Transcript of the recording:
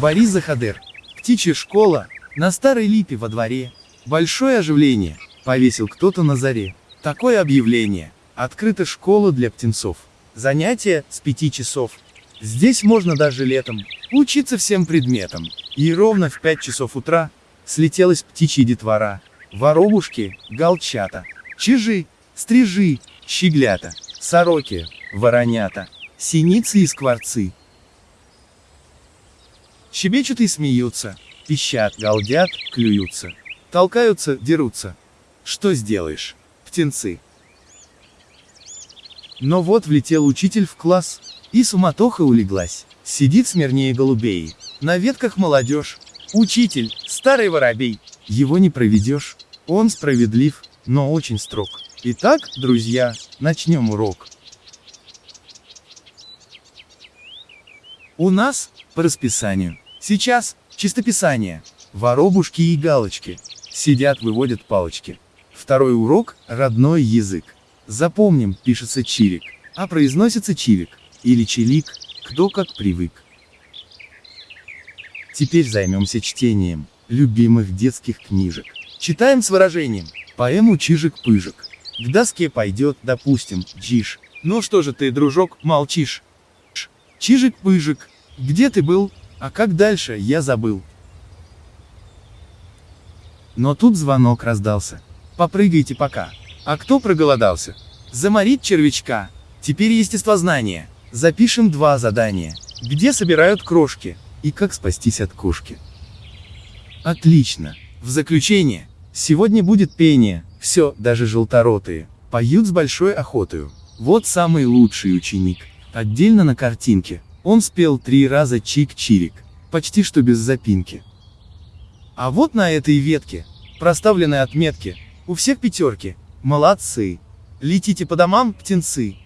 Борис Захадер. Птичья школа. На старой липе во дворе. Большое оживление. Повесил кто-то на заре. Такое объявление. Открыта школа для птенцов. Занятия с 5 часов. Здесь можно даже летом учиться всем предметам. И ровно в 5 часов утра слетелась птичья детвора. Воробушки, галчата, чижи, стрижи, щеглята, сороки, воронята, синицы и скворцы. Щебечут и смеются, пищат, галдят, клюются, толкаются, дерутся. Что сделаешь, птенцы? Но вот влетел учитель в класс, и суматоха улеглась. Сидит смирнее голубей, на ветках молодежь. Учитель, старый воробей, его не проведешь. Он справедлив, но очень строг. Итак, друзья, начнем урок. У нас, по расписанию, сейчас, чистописание, воробушки и галочки, сидят выводят палочки. Второй урок – родной язык. Запомним, пишется чирик, а произносится чирик, или чилик, кто как привык. Теперь займемся чтением любимых детских книжек. Читаем с выражением. Поэму «Чижик-пыжик». К доске пойдет, допустим, Джиш. Ну что же ты, дружок, молчишь? Чижик-пыжик, где ты был? А как дальше, я забыл. Но тут звонок раздался. Попрыгайте пока. А кто проголодался? Заморить червячка. Теперь естествознание. Запишем два задания. Где собирают крошки? И как спастись от кошки? Отлично. В заключение. Сегодня будет пение. Все, даже желторотые. Поют с большой охотою. Вот самый лучший ученик. Отдельно на картинке. Он спел три раза чик-чирик. Почти что без запинки. А вот на этой ветке, проставлены отметки, у всех пятерки. Молодцы. Летите по домам, птенцы.